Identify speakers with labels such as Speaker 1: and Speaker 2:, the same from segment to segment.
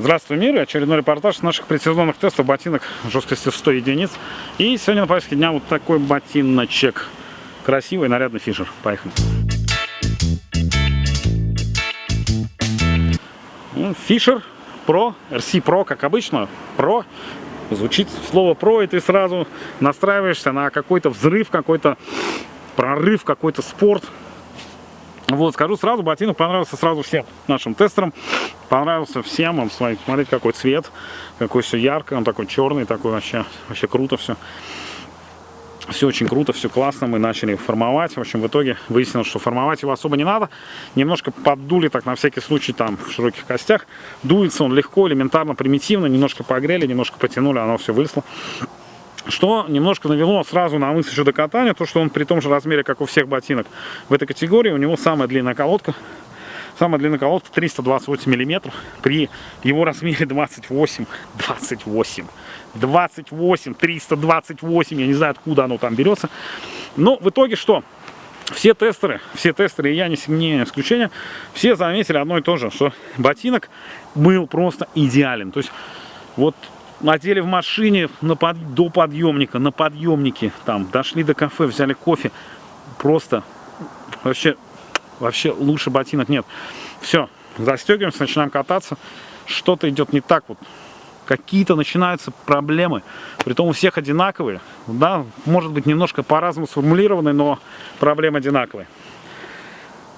Speaker 1: Здравствуй, мир! Очередной репортаж наших предсезонных тестов ботинок жесткостью 100 единиц. И сегодня на повестке дня вот такой ботиночек. Красивый, нарядный фишер. Поехали. Ну, фишер Pro, RC Pro, как обычно, Pro. Звучит слово Pro, и ты сразу настраиваешься на какой-то взрыв, какой-то прорыв, какой-то спорт. Вот, скажу сразу, ботинок понравился сразу всем нашим тестерам. Понравился всем. Он, смотрите, какой цвет, какой все ярко. Он такой черный, такой вообще, вообще круто все. Все очень круто, все классно. Мы начали формовать. В общем, в итоге выяснилось, что формовать его особо не надо. Немножко поддули так на всякий случай там в широких костях. Дуется он легко, элементарно, примитивно. Немножко погрели, немножко потянули, оно все вышло. Что немножко навело сразу на мысль еще до катания, то что он при том же размере, как у всех ботинок в этой категории, у него самая длинная колодка. Самая длинная колодка 328 миллиметров при его размере 28, 28, 28, 328, я не знаю откуда оно там берется. Но в итоге что? Все тестеры, все тестеры, и я не, не исключение, все заметили одно и то же, что ботинок был просто идеален. То есть вот одели в машине на под, до подъемника, на подъемнике, там, дошли до кафе, взяли кофе. Просто вообще, вообще лучше ботинок нет. Все, застегиваемся, начинаем кататься. Что-то идет не так вот. Какие-то начинаются проблемы. Притом у всех одинаковые. Да, может быть немножко по-разному сформулированы, но проблемы одинаковые.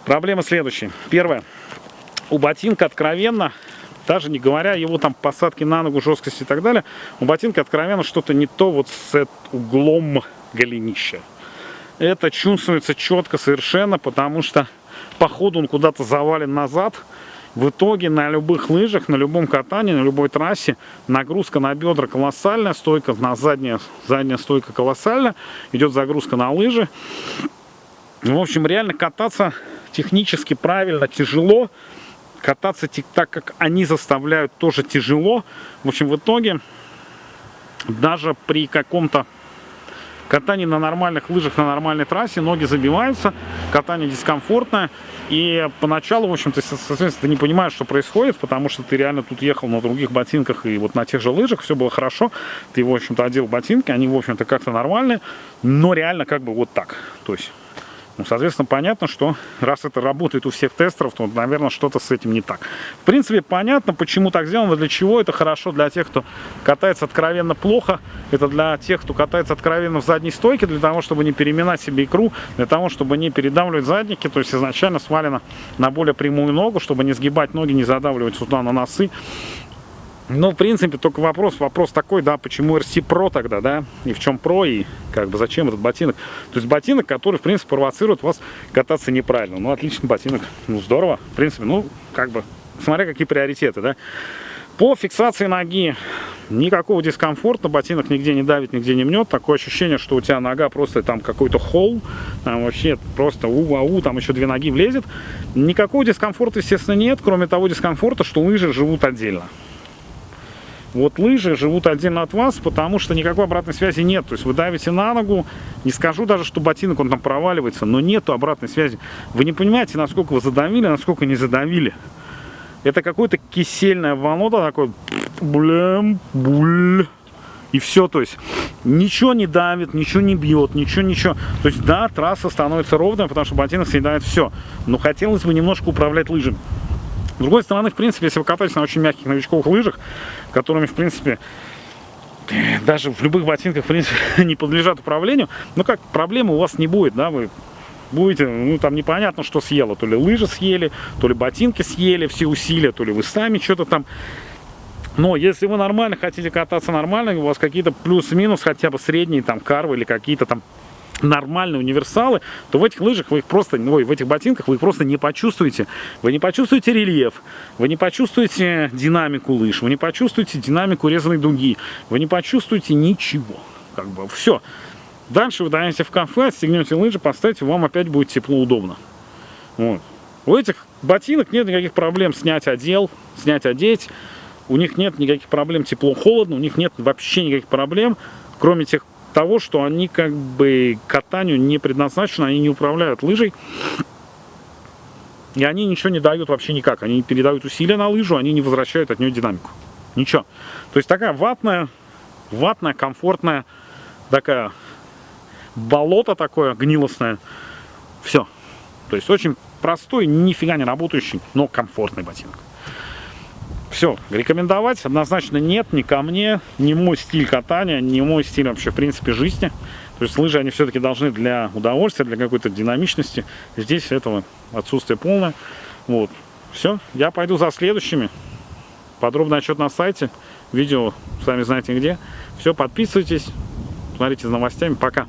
Speaker 1: Проблема следующая. Первое. У ботинка откровенно даже не говоря его там посадки на ногу, жесткости и так далее, у ботинка откровенно что-то не то вот с углом голенища. Это чувствуется четко совершенно, потому что по ходу он куда-то завален назад. В итоге на любых лыжах, на любом катании, на любой трассе нагрузка на бедра колоссальная, стойка на задняя, задняя стойка колоссальная, идет загрузка на лыжи. В общем, реально кататься технически правильно тяжело, кататься так, как они заставляют, тоже тяжело. В общем, в итоге, даже при каком-то катании на нормальных лыжах, на нормальной трассе, ноги забиваются, катание дискомфортное. И поначалу, в общем, ты, соответственно, ты не понимаешь, что происходит, потому что ты реально тут ехал на других ботинках и вот на тех же лыжах, все было хорошо. Ты, в общем-то, одел ботинки, они, в общем-то, как-то нормальные, но реально как бы вот так. То есть ну, соответственно, понятно, что раз это работает у всех тестеров, то, наверное, что-то с этим не так. В принципе, понятно, почему так сделано, для чего это хорошо для тех, кто катается откровенно плохо. Это для тех, кто катается откровенно в задней стойке, для того, чтобы не переминать себе икру, для того, чтобы не передавливать задники, то есть изначально свалено на более прямую ногу, чтобы не сгибать ноги, не задавливать сюда на носы. Ну, в принципе, только вопрос, вопрос такой, да, почему RC Pro тогда, да, и в чем Pro, и как бы зачем этот ботинок. То есть ботинок, который, в принципе, провоцирует вас кататься неправильно. Ну, отличный ботинок, ну, здорово, в принципе, ну, как бы, смотря какие приоритеты, да. По фиксации ноги никакого дискомфорта, ботинок нигде не давит, нигде не мнет. Такое ощущение, что у тебя нога просто там какой-то холл, там вообще просто у-ау, там еще две ноги влезет. Никакого дискомфорта, естественно, нет, кроме того дискомфорта, что лыжи живут отдельно. Вот лыжи живут отдельно от вас, потому что никакой обратной связи нет. То есть вы давите на ногу, не скажу даже, что ботинок он там проваливается, но нету обратной связи. Вы не понимаете, насколько вы задавили, насколько не задавили. Это какое-то кисельное волнота такое, блям, буль. И все, то есть ничего не давит, ничего не бьет, ничего, ничего. То есть да, трасса становится ровной, потому что ботинок съедает все. Но хотелось бы немножко управлять лыжами. С другой стороны, в принципе, если вы катаетесь на очень мягких новичковых лыжах, которыми, в принципе, даже в любых ботинках, в принципе, не подлежат управлению, ну как, проблемы у вас не будет, да, вы будете, ну там непонятно, что съело, то ли лыжи съели, то ли ботинки съели, все усилия, то ли вы сами что-то там. Но если вы нормально хотите кататься нормально, у вас какие-то плюс-минус, хотя бы средние там карвы или какие-то там нормальные универсалы, то в этих лыжах вы их просто, ой, в этих ботинках вы их просто не почувствуете. Вы не почувствуете рельеф, вы не почувствуете динамику лыж, вы не почувствуете динамику резаной дуги, вы не почувствуете ничего. Как бы все. Дальше вы доедете в кафе, отстегнете лыжи, поставите, вам опять будет тепло, удобно. Вот. У этих ботинок нет никаких проблем снять одел, снять одеть. У них нет никаких проблем тепло-холодно, у них нет вообще никаких проблем, кроме тех того, что они как бы катанию не предназначены, они не управляют лыжей. И они ничего не дают вообще никак. Они передают усилия на лыжу, они не возвращают от нее динамику. Ничего. То есть такая ватная, ватная, комфортная, такая болото такое гнилостное. Все. То есть очень простой, нифига не работающий, но комфортный ботинок. Все, рекомендовать однозначно нет, ни ко мне, не мой стиль катания, не мой стиль вообще, в принципе, жизни. То есть лыжи, они все-таки должны для удовольствия, для какой-то динамичности. Здесь этого отсутствие полное. Вот, все, я пойду за следующими. Подробный отчет на сайте, видео, сами знаете где. Все, подписывайтесь, смотрите за новостями. Пока.